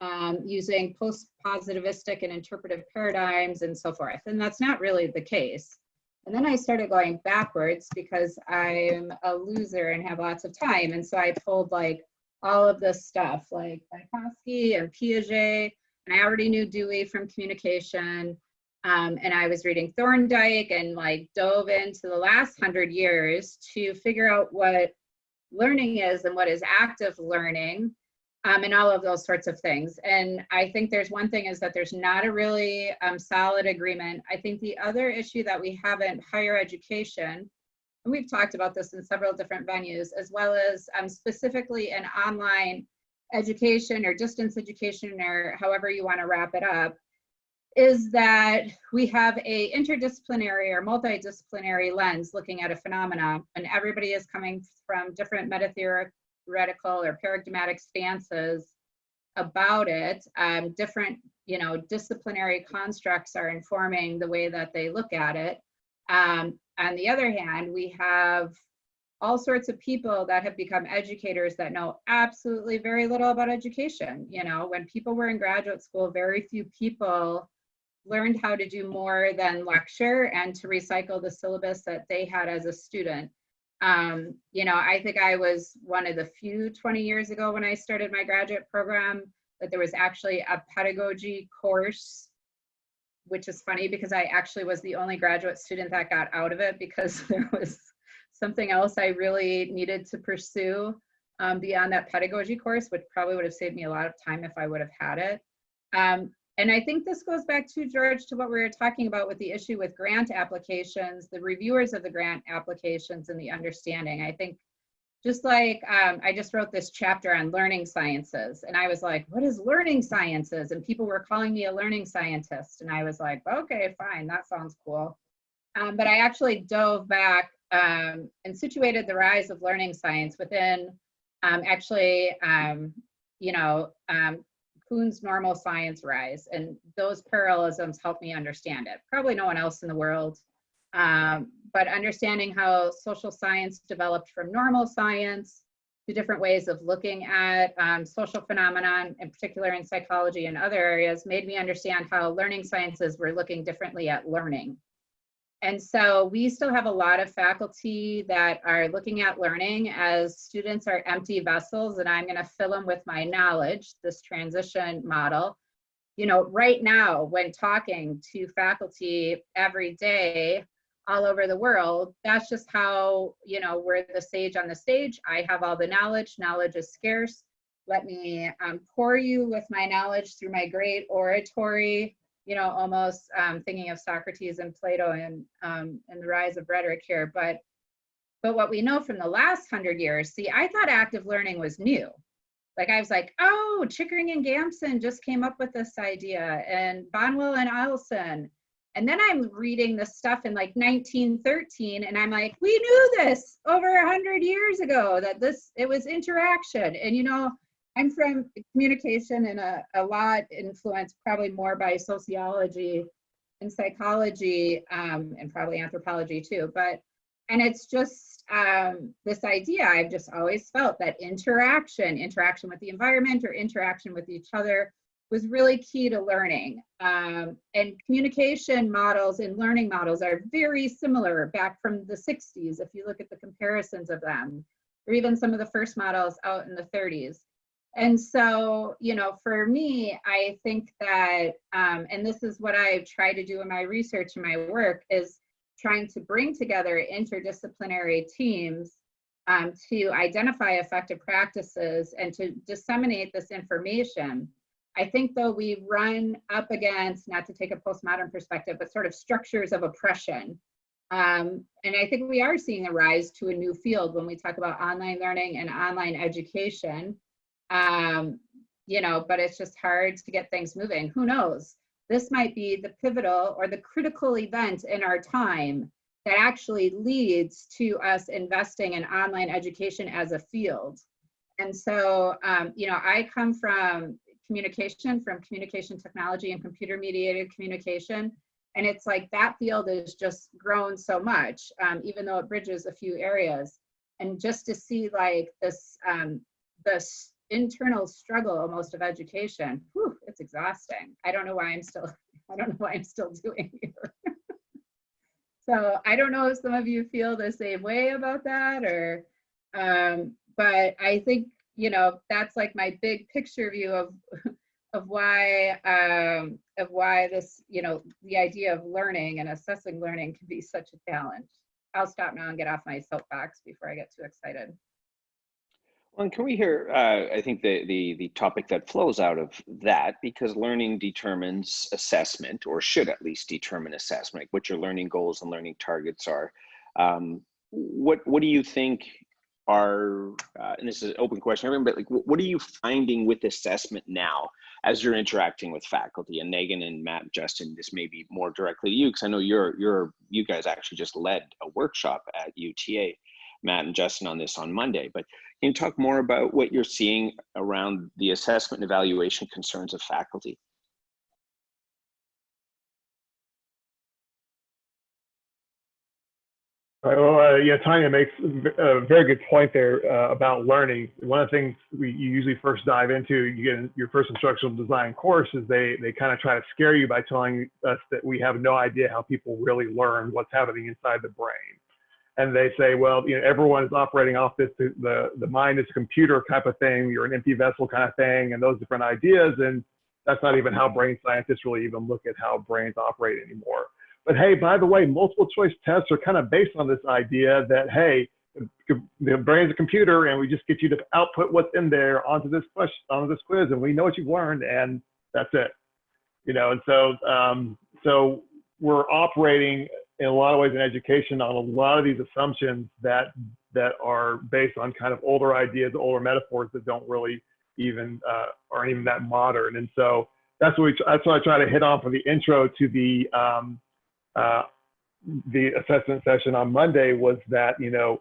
um, using post-positivistic and interpretive paradigms and so forth. And that's not really the case. And then I started going backwards because I'm a loser and have lots of time. And so I pulled like all of this stuff like Vygotsky and Piaget, and I already knew Dewey from communication. Um, and I was reading Thorndike and like dove into the last hundred years to figure out what learning is and what is active learning um, and all of those sorts of things. And I think there's one thing is that there's not a really um, solid agreement. I think the other issue that we have in higher education, and we've talked about this in several different venues, as well as um, specifically in online education or distance education or however you want to wrap it up, is that we have a interdisciplinary or multidisciplinary lens looking at a phenomena and everybody is coming from different metatheoric theoretical or paradigmatic stances about it. Um, different, you know, disciplinary constructs are informing the way that they look at it. Um, on the other hand, we have all sorts of people that have become educators that know absolutely very little about education. You know, when people were in graduate school, very few people learned how to do more than lecture and to recycle the syllabus that they had as a student. Um, you know, I think I was one of the few 20 years ago when I started my graduate program that there was actually a pedagogy course, which is funny because I actually was the only graduate student that got out of it because there was something else I really needed to pursue um, beyond that pedagogy course, which probably would have saved me a lot of time if I would have had it. Um, and I think this goes back to George to what we were talking about with the issue with grant applications, the reviewers of the grant applications and the understanding. I think just like um, I just wrote this chapter on learning sciences, and I was like, what is learning sciences? And people were calling me a learning scientist. And I was like, okay, fine, that sounds cool. Um, but I actually dove back um, and situated the rise of learning science within um, actually, um, you know, um, Kuhn's normal science rise. And those parallelisms helped me understand it. Probably no one else in the world um, but understanding how social science developed from normal science to different ways of looking at um, social phenomenon, in particular in psychology and other areas, made me understand how learning sciences were looking differently at learning. And so we still have a lot of faculty that are looking at learning as students are empty vessels and I'm gonna fill them with my knowledge, this transition model. You know, right now when talking to faculty every day, all over the world. That's just how, you know, we're the sage on the stage. I have all the knowledge. Knowledge is scarce. Let me um, pour you with my knowledge through my great oratory, you know, almost um, thinking of Socrates and Plato and, um, and the rise of rhetoric here. But, but what we know from the last hundred years, see, I thought active learning was new. Like I was like, oh, Chickering and Gamson just came up with this idea and Bonwell and Eison and then I'm reading this stuff in like 1913 and I'm like, we knew this over a hundred years ago that this, it was interaction. And you know, I'm from communication and a, a lot influenced probably more by sociology and psychology um, and probably anthropology too. But, and it's just um, this idea I've just always felt that interaction, interaction with the environment or interaction with each other was really key to learning. Um, and communication models and learning models are very similar back from the 60s, if you look at the comparisons of them, or even some of the first models out in the 30s. And so, you know, for me, I think that, um, and this is what I've tried to do in my research and my work, is trying to bring together interdisciplinary teams um, to identify effective practices and to disseminate this information I think though we run up against, not to take a postmodern perspective, but sort of structures of oppression. Um, and I think we are seeing a rise to a new field when we talk about online learning and online education. Um, you know, but it's just hard to get things moving. Who knows? This might be the pivotal or the critical event in our time that actually leads to us investing in online education as a field. And so, um, you know, I come from communication from communication technology and computer mediated communication. And it's like that field has just grown so much, um, even though it bridges a few areas. And just to see like this, um, this internal struggle almost of education, whew, it's exhausting. I don't know why I'm still, I don't know why I'm still doing here. so I don't know if some of you feel the same way about that or, um, but I think you know, that's like my big picture view of of why um, of why this, you know, the idea of learning and assessing learning can be such a challenge. I'll stop now and get off my soapbox before I get too excited. Well, can we hear, uh, I think the, the, the topic that flows out of that, because learning determines assessment, or should at least determine assessment, like what your learning goals and learning targets are. Um, what, what do you think are, uh, and this is an open question, but like, what are you finding with assessment now as you're interacting with faculty? And Megan and Matt, Justin, this may be more directly to you because I know you're you're you guys actually just led a workshop at UTA, Matt and Justin on this on Monday. But can you talk more about what you're seeing around the assessment and evaluation concerns of faculty? Well, uh, yeah, Tanya makes a very good point there uh, about learning. One of the things we you usually first dive into, you get in your first instructional design course, is they they kind of try to scare you by telling us that we have no idea how people really learn what's happening inside the brain. And they say, well, you know, everyone is operating off this the the mind is a computer type of thing. You're an empty vessel kind of thing, and those different ideas. And that's not even how brain scientists really even look at how brains operate anymore. But hey, by the way, multiple choice tests are kind of based on this idea that, hey, the brain's a computer and we just get you to output what's in there onto this question, onto this quiz and we know what you've learned and that's it. you know, and so, um, so we're operating in a lot of ways in education on a lot of these assumptions that, that are based on kind of older ideas, older metaphors that don't really even, uh, aren't even that modern. And so that's what we, that's what I try to hit on for the intro to the, um, uh, the assessment session on Monday was that, you know,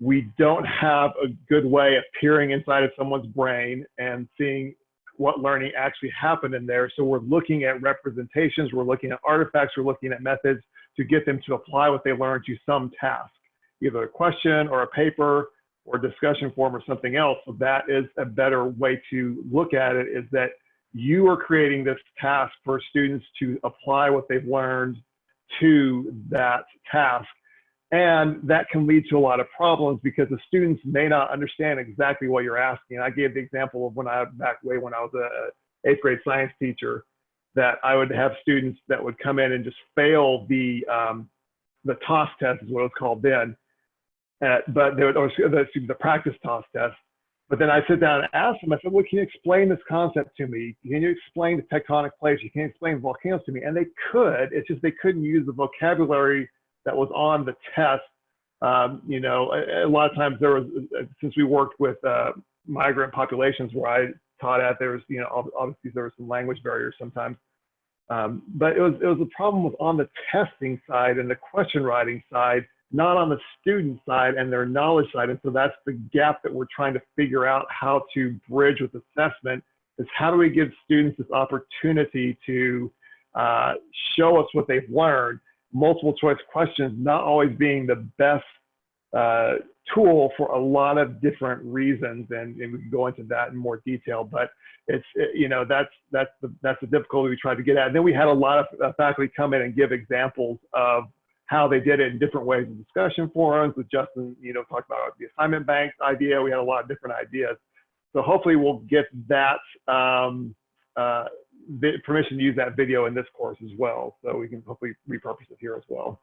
we don't have a good way of peering inside of someone's brain and seeing what learning actually happened in there. So we're looking at representations, we're looking at artifacts, we're looking at methods to get them to apply what they learned to some task, either a question or a paper or a discussion form or something else. So that is a better way to look at it is that you are creating this task for students to apply what they've learned to that task. And that can lead to a lot of problems because the students may not understand exactly what you're asking. I gave the example of when I back way when I was a eighth grade science teacher that I would have students that would come in and just fail the um, the TOS test is what it was called then, uh, but they would or the, the practice TOS test. But then I sit down and ask them. I said, "Well, can you explain this concept to me? Can you explain the tectonic plates? You can explain volcanoes to me?" And they could. It's just they couldn't use the vocabulary that was on the test. Um, you know, a, a, lot of times there was, since we worked with uh, migrant populations where I taught at, there was, you know, obviously there were some language barriers sometimes. Um, but it was, it was a problem was on the testing side and the question writing side, not on the student side and their knowledge side. And so that's the gap that we're trying to figure out how to bridge with assessment is how do we give students this opportunity to uh, show us what they've learned multiple choice questions not always being the best uh, tool for a lot of different reasons, and, and, we can go into that in more detail. But it's it, you know that's that's the that's the difficulty we tried to get at. And then we had a lot of uh, faculty come in and give examples of how they did it in different ways in discussion forums. With Justin, you know, talked about the assignment banks idea. We had a lot of different ideas. So hopefully we'll get that um, uh, permission to use that video in this course as well. So we can hopefully repurpose it here as well.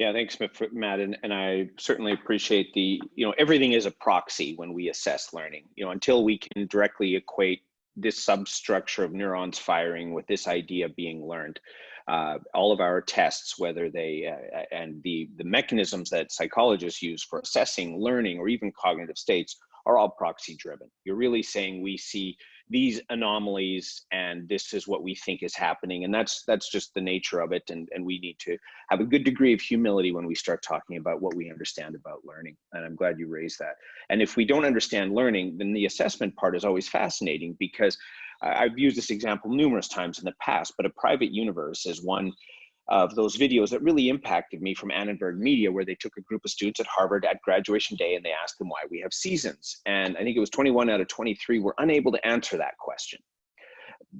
Yeah, thanks, Matt. And, and I certainly appreciate the, you know, everything is a proxy when we assess learning, you know, until we can directly equate this substructure of neurons firing with this idea being learned. Uh, all of our tests, whether they, uh, and the, the mechanisms that psychologists use for assessing learning or even cognitive states are all proxy driven. You're really saying we see these anomalies and this is what we think is happening. And that's that's just the nature of it. And, and we need to have a good degree of humility when we start talking about what we understand about learning. And I'm glad you raised that. And if we don't understand learning, then the assessment part is always fascinating because uh, I've used this example numerous times in the past, but a private universe is one of those videos that really impacted me from Annenberg Media, where they took a group of students at Harvard at graduation day and they asked them why we have seasons. And I think it was 21 out of 23 were unable to answer that question.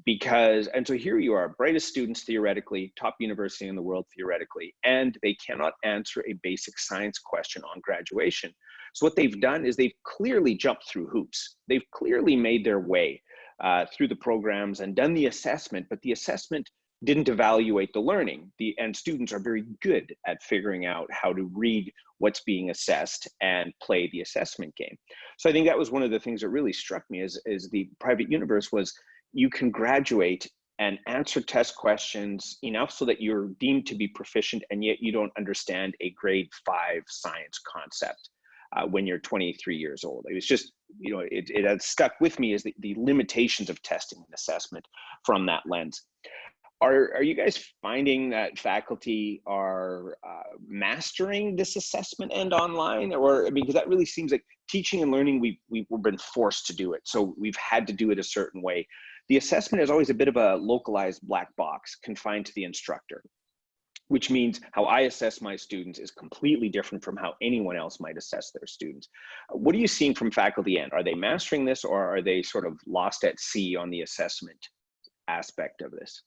Because, and so here you are, brightest students theoretically, top university in the world theoretically, and they cannot answer a basic science question on graduation. So what they've done is they've clearly jumped through hoops. They've clearly made their way uh, through the programs and done the assessment, but the assessment didn't evaluate the learning. The, and students are very good at figuring out how to read what's being assessed and play the assessment game. So I think that was one of the things that really struck me as, as the private universe was you can graduate and answer test questions enough so that you're deemed to be proficient and yet you don't understand a grade five science concept uh, when you're 23 years old. It was just, you know, it, it had stuck with me as the, the limitations of testing and assessment from that lens are, are you guys finding that faculty are uh, mastering this assessment and online or I mean, because that really seems like teaching and learning we, we've been forced to do it so we've had to do it a certain way the assessment is always a bit of a localized black box confined to the instructor which means how I assess my students is completely different from how anyone else might assess their students. What are you seeing from faculty end? Are they mastering this or are they sort of lost at sea on the assessment aspect of this?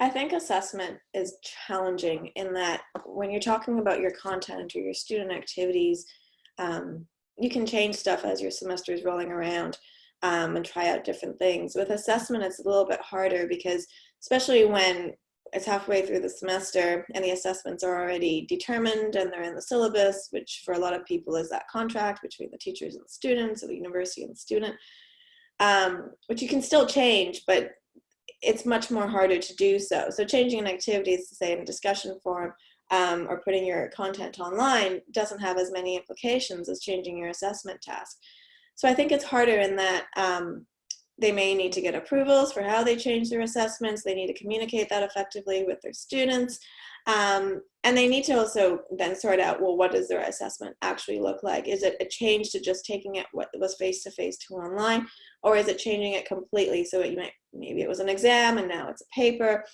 I think assessment is challenging in that when you're talking about your content or your student activities, um, you can change stuff as your semester is rolling around um, and try out different things. With assessment, it's a little bit harder because especially when it's halfway through the semester and the assessments are already determined and they're in the syllabus, which for a lot of people is that contract between the teachers and the students or the university and the student, um, which you can still change, but it's much more harder to do so. So changing an activity, to say in discussion forum, um, or putting your content online doesn't have as many implications as changing your assessment task. So I think it's harder in that um, they may need to get approvals for how they change their assessments. They need to communicate that effectively with their students. Um, and they need to also then sort out, well, what does their assessment actually look like? Is it a change to just taking it what was face-to-face -to, -face to online? Or is it changing it completely? So it, you might, maybe it was an exam and now it's a paper.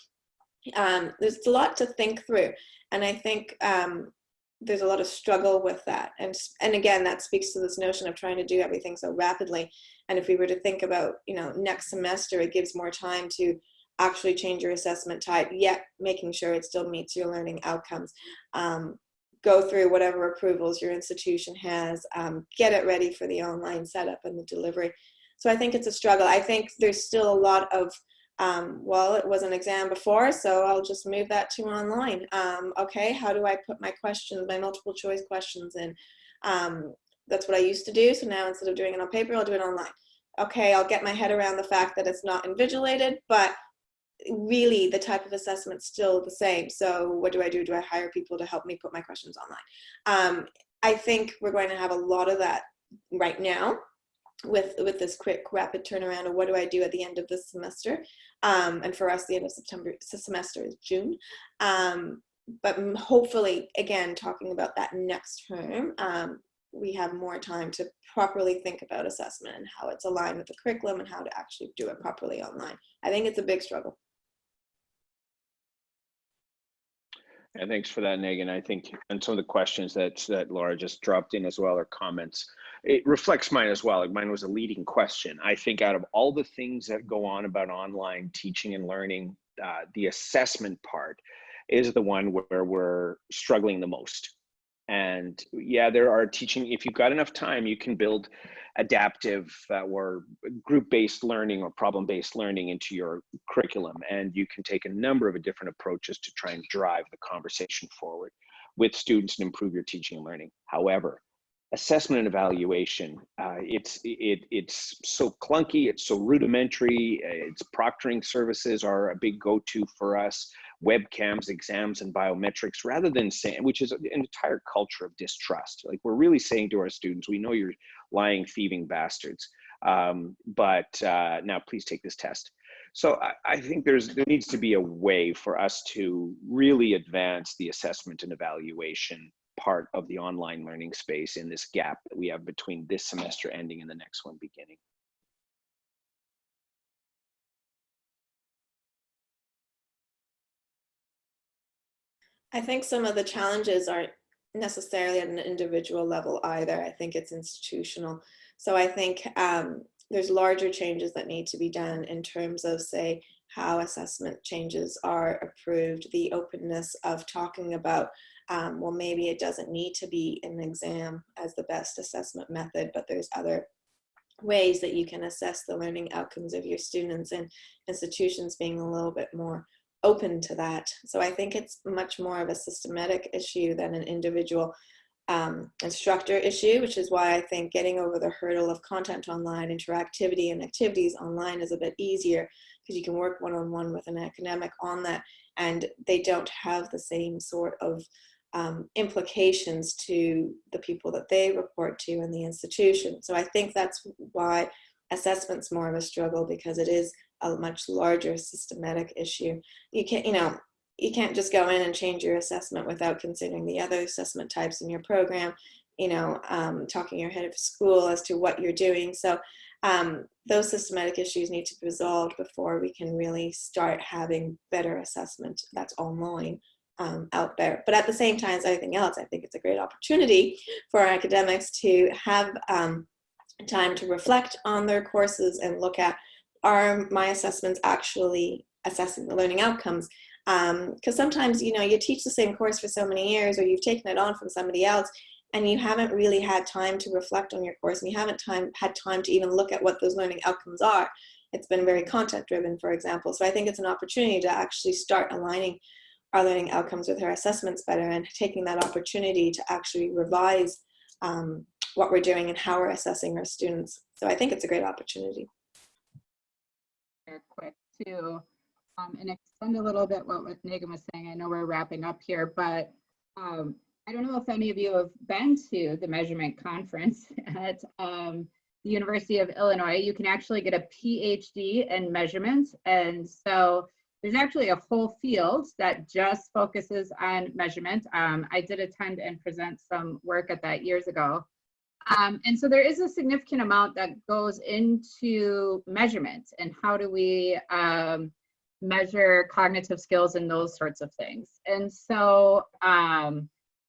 Um, there's a lot to think through. And I think um, there's a lot of struggle with that. And, and again, that speaks to this notion of trying to do everything so rapidly. And if we were to think about, you know, next semester, it gives more time to actually change your assessment type, yet making sure it still meets your learning outcomes. Um, go through whatever approvals your institution has, um, get it ready for the online setup and the delivery. So I think it's a struggle. I think there's still a lot of um, well, it was an exam before, so I'll just move that to online. Um, okay, how do I put my questions, my multiple choice questions in? Um, that's what I used to do. So now instead of doing it on paper, I'll do it online. Okay, I'll get my head around the fact that it's not invigilated, but really the type of assessment still the same. So what do I do? Do I hire people to help me put my questions online? Um, I think we're going to have a lot of that right now with with this quick rapid turnaround of what do I do at the end of this semester um, and for us the end of September semester is June um, but hopefully again talking about that next term um, we have more time to properly think about assessment and how it's aligned with the curriculum and how to actually do it properly online I think it's a big struggle And thanks for that, Megan. I think, and some of the questions that that Laura just dropped in as well, or comments, it reflects mine as well. Like mine was a leading question. I think out of all the things that go on about online teaching and learning, uh, the assessment part is the one where we're struggling the most. And yeah, there are teaching, if you've got enough time, you can build adaptive uh, or group-based learning or problem-based learning into your curriculum. And you can take a number of different approaches to try and drive the conversation forward with students and improve your teaching and learning. However, assessment and evaluation, uh, it's, it, it's so clunky, it's so rudimentary, it's proctoring services are a big go-to for us webcams, exams, and biometrics rather than saying, which is an entire culture of distrust. Like we're really saying to our students, we know you're lying, thieving bastards, um, but uh, now please take this test. So I, I, think there's there needs to be a way for us to really advance the assessment and evaluation part of the online learning space in this gap that we have between this semester ending and the next one beginning. I think some of the challenges aren't necessarily at an individual level either. I think it's institutional. So I think um, there's larger changes that need to be done in terms of, say, how assessment changes are approved, the openness of talking about, um, well, maybe it doesn't need to be an exam as the best assessment method, but there's other ways that you can assess the learning outcomes of your students and institutions being a little bit more open to that. So I think it's much more of a systematic issue than an individual um, instructor issue, which is why I think getting over the hurdle of content online, interactivity and activities online is a bit easier because you can work one-on-one -on -one with an academic on that and they don't have the same sort of um, implications to the people that they report to in the institution. So I think that's why assessment's more of a struggle because it is a much larger systematic issue. You can't, you know, you can't just go in and change your assessment without considering the other assessment types in your program, you know, um, talking your head of school as to what you're doing. So um, those systematic issues need to be resolved before we can really start having better assessment that's online um, out there. But at the same time as everything else, I think it's a great opportunity for academics to have um, time to reflect on their courses and look at are my assessments actually assessing the learning outcomes? Because um, sometimes, you know, you teach the same course for so many years or you've taken it on from somebody else and you haven't really had time to reflect on your course and you haven't time, had time to even look at what those learning outcomes are. it's been very content driven, for example. So I think it's an opportunity to actually start aligning our learning outcomes with our assessments better and taking that opportunity to actually revise um, what we're doing and how we're assessing our students. So I think it's a great opportunity. Real quick too, um, and extend a little bit what, what Megan was saying. I know we're wrapping up here, but um, I don't know if any of you have been to the measurement conference at um, the University of Illinois. You can actually get a PhD in measurement. And so there's actually a whole field that just focuses on measurement. Um, I did attend and present some work at that years ago. Um, and so there is a significant amount that goes into measurement and how do we um, measure cognitive skills and those sorts of things. And so um,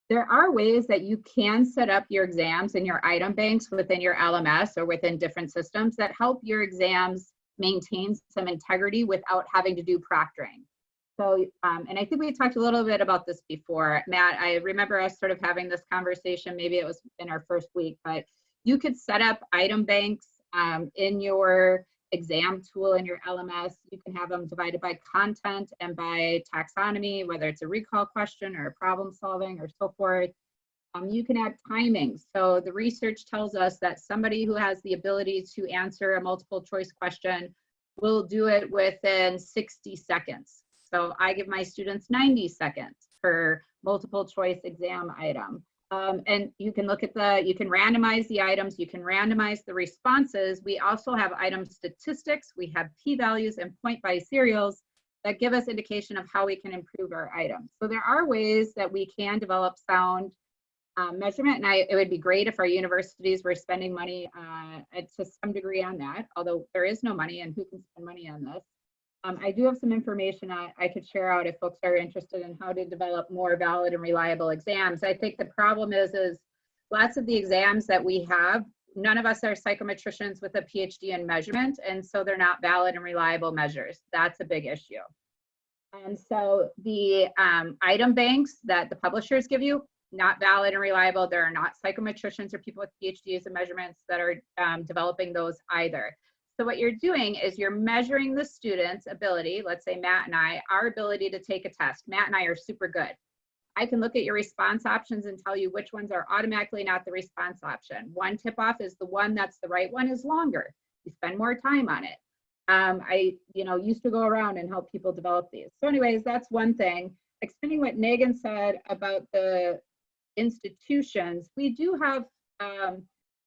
there are ways that you can set up your exams and your item banks within your LMS or within different systems that help your exams maintain some integrity without having to do proctoring. So, um, and I think we talked a little bit about this before. Matt, I remember us sort of having this conversation, maybe it was in our first week, but you could set up item banks um, in your exam tool in your LMS. You can have them divided by content and by taxonomy, whether it's a recall question or a problem solving or so forth. Um, you can add timings. So the research tells us that somebody who has the ability to answer a multiple choice question will do it within 60 seconds. So I give my students 90 seconds per multiple choice exam item. Um, and you can look at the, you can randomize the items, you can randomize the responses. We also have item statistics, we have p-values and point biserials that give us indication of how we can improve our items. So there are ways that we can develop sound um, measurement and I, it would be great if our universities were spending money uh, to some degree on that, although there is no money and who can spend money on this. Um, I do have some information I, I could share out if folks are interested in how to develop more valid and reliable exams. I think the problem is, is lots of the exams that we have, none of us are psychometricians with a PhD in measurement, and so they're not valid and reliable measures. That's a big issue. And so the um, item banks that the publishers give you, not valid and reliable. There are not psychometricians or people with PhDs in measurements that are um, developing those either. So what you're doing is you're measuring the student's ability, let's say Matt and I, our ability to take a test. Matt and I are super good. I can look at your response options and tell you which ones are automatically not the response option. One tip off is the one that's the right one is longer. You spend more time on it. Um, I, you know, used to go around and help people develop these. So anyways, that's one thing. Extending what Megan said about the institutions, we do have um,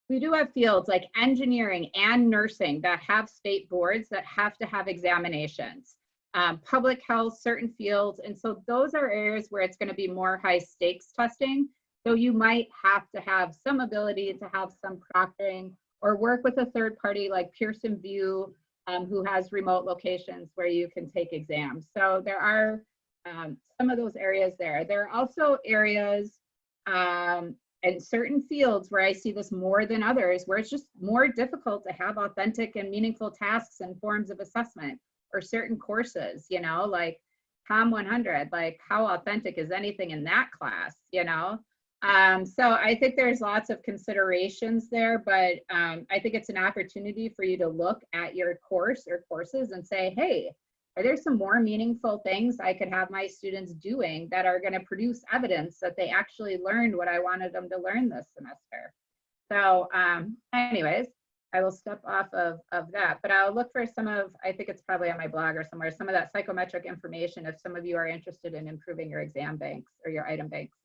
we do have fields like engineering and nursing that have state boards that have to have examinations. Um, public health, certain fields, and so those are areas where it's going to be more high stakes testing. So you might have to have some ability to have some proctoring or work with a third party like Pearson VUE, um, who has remote locations where you can take exams. So there are um, some of those areas there. There are also areas um, and certain fields where I see this more than others, where it's just more difficult to have authentic and meaningful tasks and forms of assessment or certain courses, you know, like COM 100, like how authentic is anything in that class, you know? Um, so I think there's lots of considerations there, but um, I think it's an opportunity for you to look at your course or courses and say, hey, are there some more meaningful things I could have my students doing that are going to produce evidence that they actually learned what I wanted them to learn this semester? So um, anyways, I will step off of, of that, but I'll look for some of, I think it's probably on my blog or somewhere, some of that psychometric information if some of you are interested in improving your exam banks or your item banks.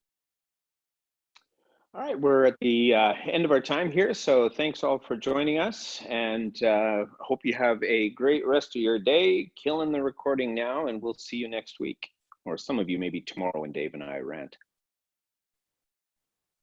All right, we're at the uh, end of our time here, so thanks all for joining us, and uh, hope you have a great rest of your day. Killing the recording now, and we'll see you next week, or some of you maybe tomorrow when Dave and I rant.